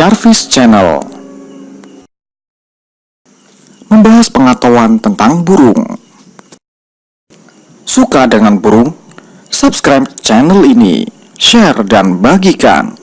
Jarvis Channel. Membahas pengetahuan tentang burung. Suka dengan burung? Subscribe channel ini, share dan bagikan.